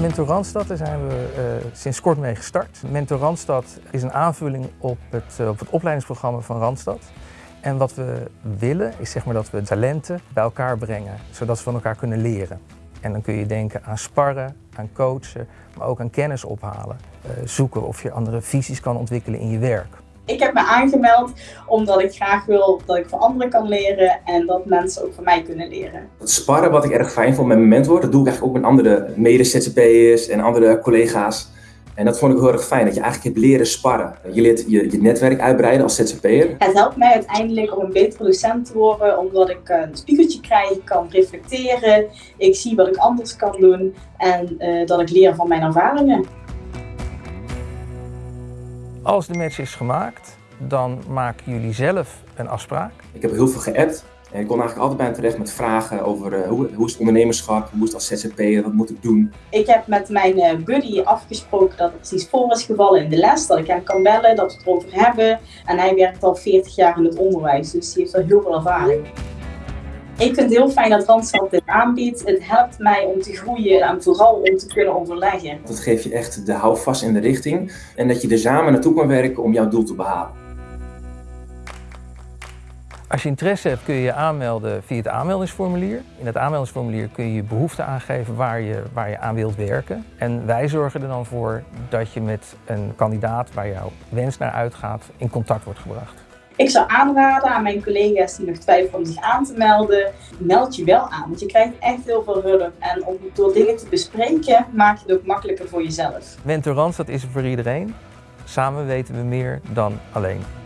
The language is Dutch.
Mentor Randstad, daar zijn we uh, sinds kort mee gestart. Mentor Randstad is een aanvulling op het, uh, op het opleidingsprogramma van Randstad. En wat we willen is zeg maar dat we talenten bij elkaar brengen, zodat ze van elkaar kunnen leren. En dan kun je denken aan sparren, aan coachen, maar ook aan kennis ophalen. Uh, zoeken of je andere visies kan ontwikkelen in je werk. Ik heb me aangemeld omdat ik graag wil dat ik van anderen kan leren en dat mensen ook van mij kunnen leren. Het sparren wat ik erg fijn vond met mijn mentor, dat doe ik eigenlijk ook met andere mede-ZZP'ers en andere collega's. En dat vond ik heel erg fijn, dat je eigenlijk hebt leren sparren. Je leert je, je netwerk uitbreiden als ZZP'er. Het helpt mij uiteindelijk om een betere docent te worden, omdat ik een spiegeltje krijg, kan reflecteren, ik zie wat ik anders kan doen en uh, dat ik leer van mijn ervaringen. Als de match is gemaakt, dan maken jullie zelf een afspraak. Ik heb heel veel geappt. En ik kon eigenlijk altijd bij hem terecht met vragen over uh, hoe, hoe is het ondernemerschap, hoe is het als ZZP'er, wat moet ik doen? Ik heb met mijn uh, buddy afgesproken dat het precies voor is gevallen in de les, dat ik hem kan bellen, dat we het erover hebben. En hij werkt al 40 jaar in het onderwijs, dus hij heeft al heel veel ervaring. Ik vind het heel fijn dat Randstad dit aanbiedt. Het helpt mij om te groeien en vooral om te kunnen overleggen. Dat geeft je echt de houvast in de richting en dat je er samen naartoe kan werken om jouw doel te behalen. Als je interesse hebt kun je je aanmelden via het aanmeldingsformulier. In het aanmeldingsformulier kun je je behoefte aangeven waar je, waar je aan wilt werken. En wij zorgen er dan voor dat je met een kandidaat waar jouw wens naar uitgaat in contact wordt gebracht. Ik zou aanraden aan mijn collega's die nog twijfelen om zich aan te melden, meld je wel aan. Want je krijgt echt heel veel hulp. En om door dingen te bespreken, maak je het ook makkelijker voor jezelf. Mentor Randstad is er voor iedereen. Samen weten we meer dan alleen.